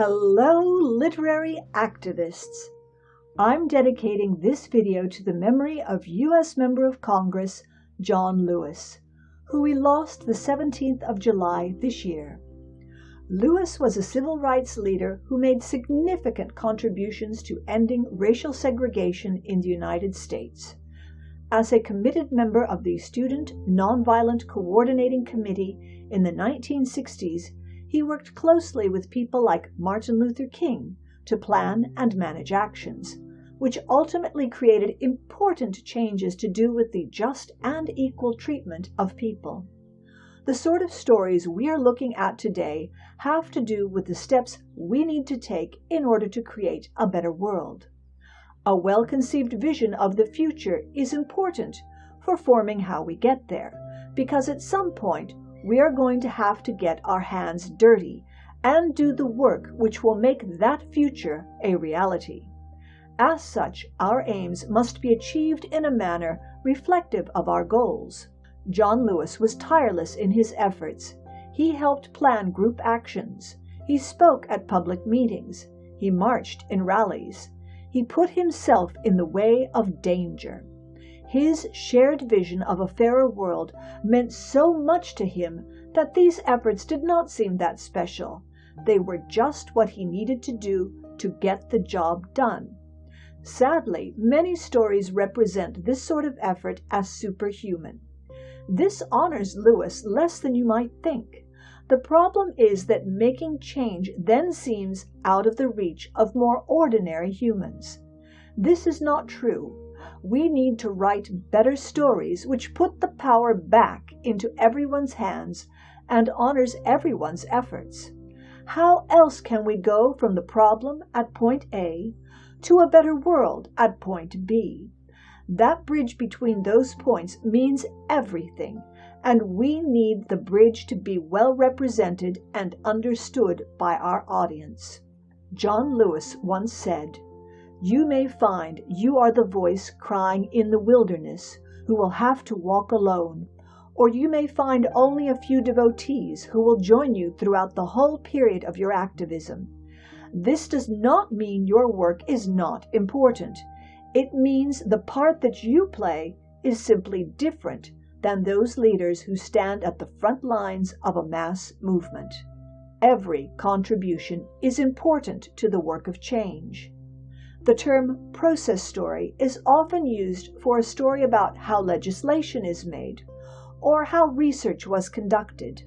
Hello, literary activists! I'm dedicating this video to the memory of U.S. Member of Congress John Lewis, who we lost the 17th of July this year. Lewis was a civil rights leader who made significant contributions to ending racial segregation in the United States. As a committed member of the Student Nonviolent Coordinating Committee in the 1960s, he worked closely with people like Martin Luther King to plan and manage actions which ultimately created important changes to do with the just and equal treatment of people. The sort of stories we are looking at today have to do with the steps we need to take in order to create a better world. A well-conceived vision of the future is important for forming how we get there, because at some point we are going to have to get our hands dirty and do the work which will make that future a reality. As such, our aims must be achieved in a manner reflective of our goals. John Lewis was tireless in his efforts. He helped plan group actions. He spoke at public meetings. He marched in rallies. He put himself in the way of danger. His shared vision of a fairer world meant so much to him that these efforts did not seem that special. They were just what he needed to do to get the job done. Sadly, many stories represent this sort of effort as superhuman. This honors Lewis less than you might think. The problem is that making change then seems out of the reach of more ordinary humans. This is not true. We need to write better stories which put the power back into everyone's hands and honors everyone's efforts. How else can we go from the problem at point A to a better world at point B. That bridge between those points means everything, and we need the bridge to be well represented and understood by our audience. John Lewis once said, You may find you are the voice crying in the wilderness who will have to walk alone, or you may find only a few devotees who will join you throughout the whole period of your activism. This does not mean your work is not important. It means the part that you play is simply different than those leaders who stand at the front lines of a mass movement. Every contribution is important to the work of change. The term process story is often used for a story about how legislation is made or how research was conducted.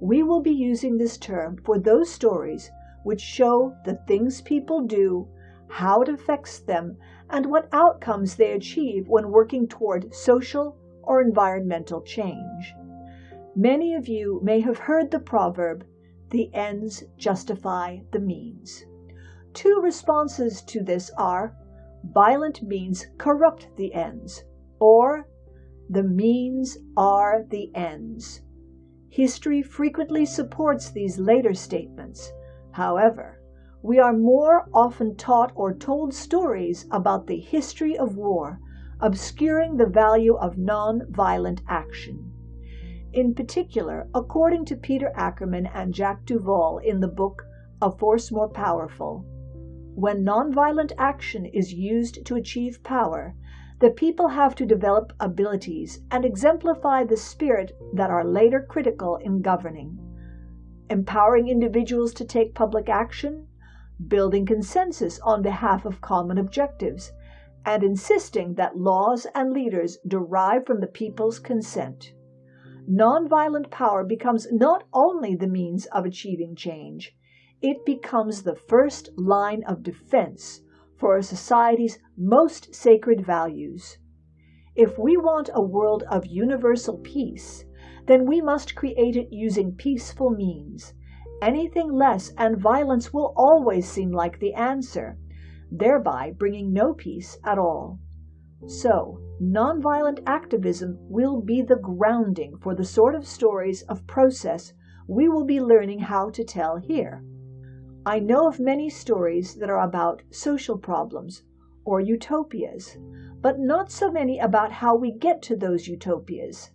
We will be using this term for those stories which show the things people do, how it affects them, and what outcomes they achieve when working toward social or environmental change. Many of you may have heard the proverb, the ends justify the means. Two responses to this are, violent means corrupt the ends, or the means are the ends. History frequently supports these later statements, However, we are more often taught or told stories about the history of war, obscuring the value of non-violent action. In particular, according to Peter Ackerman and Jack Duvall in the book A Force More Powerful, when nonviolent action is used to achieve power, the people have to develop abilities and exemplify the spirit that are later critical in governing empowering individuals to take public action, building consensus on behalf of common objectives, and insisting that laws and leaders derive from the people's consent. Nonviolent power becomes not only the means of achieving change, it becomes the first line of defense for a society's most sacred values. If we want a world of universal peace, then we must create it using peaceful means. Anything less and violence will always seem like the answer, thereby bringing no peace at all. So, nonviolent activism will be the grounding for the sort of stories of process we will be learning how to tell here. I know of many stories that are about social problems or utopias, but not so many about how we get to those utopias.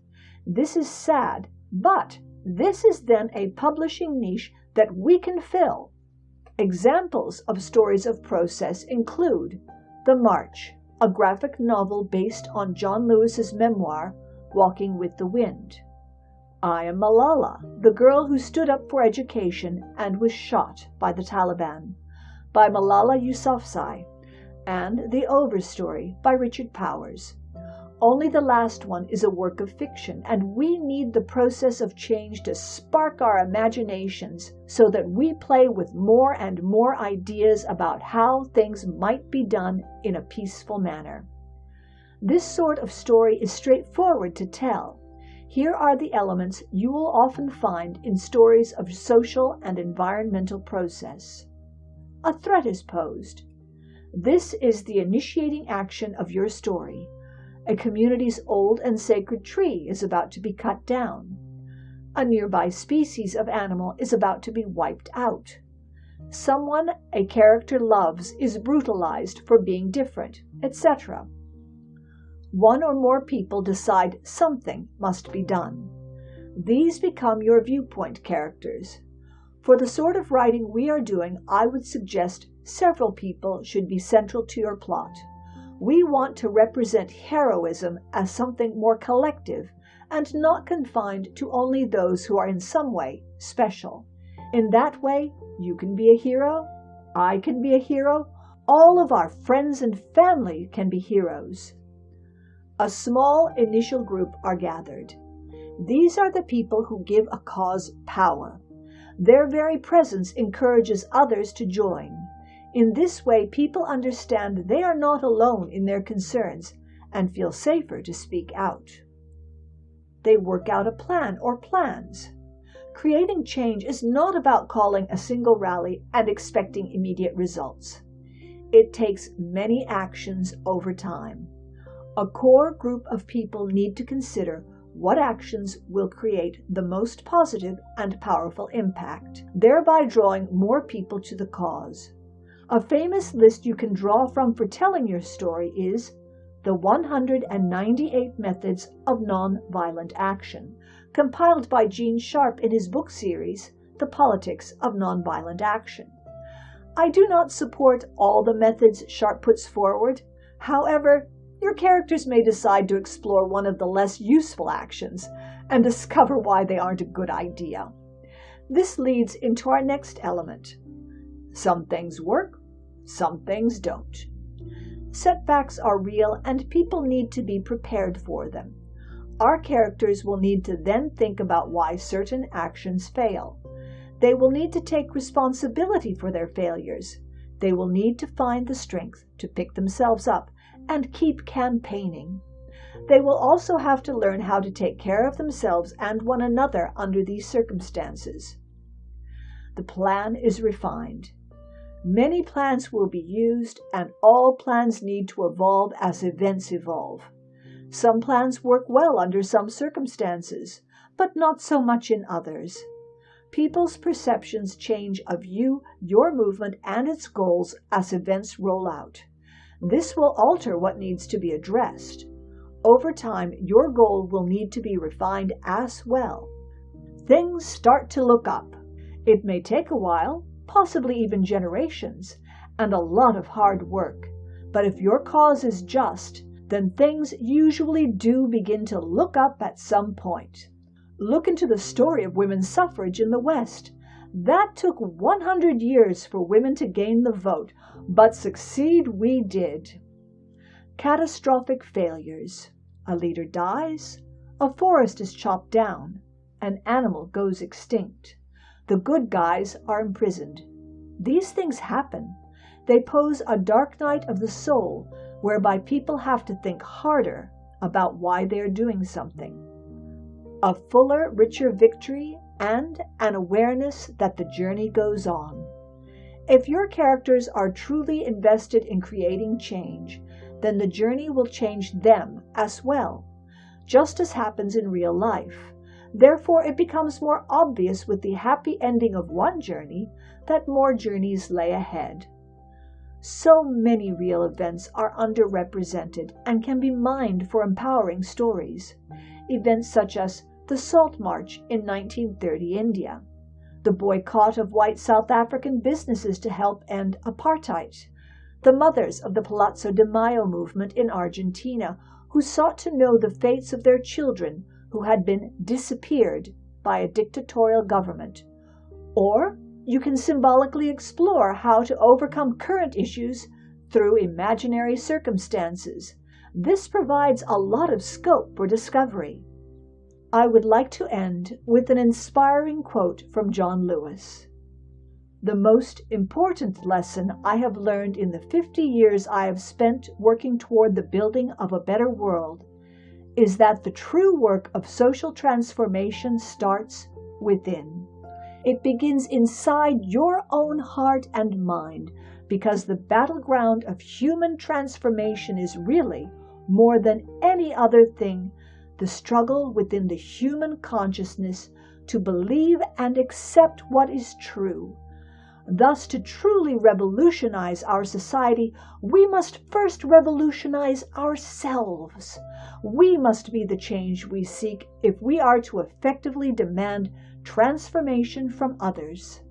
This is sad, but this is then a publishing niche that we can fill. Examples of stories of process include The March, a graphic novel based on John Lewis's memoir, Walking with the Wind. I Am Malala, the girl who stood up for education and was shot by the Taliban, by Malala Yousafzai, and The Overstory by Richard Powers. Only the last one is a work of fiction, and we need the process of change to spark our imaginations so that we play with more and more ideas about how things might be done in a peaceful manner. This sort of story is straightforward to tell. Here are the elements you will often find in stories of social and environmental process. A threat is posed. This is the initiating action of your story. A community's old and sacred tree is about to be cut down. A nearby species of animal is about to be wiped out. Someone a character loves is brutalized for being different, etc. One or more people decide something must be done. These become your viewpoint characters. For the sort of writing we are doing, I would suggest several people should be central to your plot. We want to represent heroism as something more collective and not confined to only those who are in some way special. In that way, you can be a hero, I can be a hero, all of our friends and family can be heroes. A small initial group are gathered. These are the people who give a cause power. Their very presence encourages others to join. In this way, people understand they are not alone in their concerns and feel safer to speak out. They work out a plan or plans. Creating change is not about calling a single rally and expecting immediate results. It takes many actions over time. A core group of people need to consider what actions will create the most positive and powerful impact, thereby drawing more people to the cause. A famous list you can draw from for telling your story is The 198 Methods of Nonviolent Action, compiled by Gene Sharp in his book series, The Politics of Nonviolent Action. I do not support all the methods Sharp puts forward. However, your characters may decide to explore one of the less useful actions and discover why they aren't a good idea. This leads into our next element. Some things work, some things don't. Setbacks are real and people need to be prepared for them. Our characters will need to then think about why certain actions fail. They will need to take responsibility for their failures. They will need to find the strength to pick themselves up and keep campaigning. They will also have to learn how to take care of themselves and one another under these circumstances. The plan is refined. Many plans will be used, and all plans need to evolve as events evolve. Some plans work well under some circumstances, but not so much in others. People's perceptions change of you, your movement, and its goals as events roll out. This will alter what needs to be addressed. Over time, your goal will need to be refined as well. Things start to look up. It may take a while, possibly even generations, and a lot of hard work. But if your cause is just, then things usually do begin to look up at some point. Look into the story of women's suffrage in the West. That took 100 years for women to gain the vote, but succeed we did. Catastrophic failures. A leader dies, a forest is chopped down, an animal goes extinct. The good guys are imprisoned. These things happen. They pose a dark night of the soul whereby people have to think harder about why they are doing something. A fuller, richer victory and an awareness that the journey goes on. If your characters are truly invested in creating change, then the journey will change them as well, just as happens in real life. Therefore, it becomes more obvious with the happy ending of one journey that more journeys lay ahead. So many real events are underrepresented and can be mined for empowering stories. Events such as the Salt March in 1930 India, the boycott of white South African businesses to help end apartheid, the mothers of the Plaza de Mayo movement in Argentina, who sought to know the fates of their children who had been disappeared by a dictatorial government. Or you can symbolically explore how to overcome current issues through imaginary circumstances. This provides a lot of scope for discovery. I would like to end with an inspiring quote from John Lewis. The most important lesson I have learned in the 50 years I have spent working toward the building of a better world is that the true work of social transformation starts within. It begins inside your own heart and mind because the battleground of human transformation is really, more than any other thing, the struggle within the human consciousness to believe and accept what is true Thus, to truly revolutionize our society, we must first revolutionize ourselves. We must be the change we seek if we are to effectively demand transformation from others.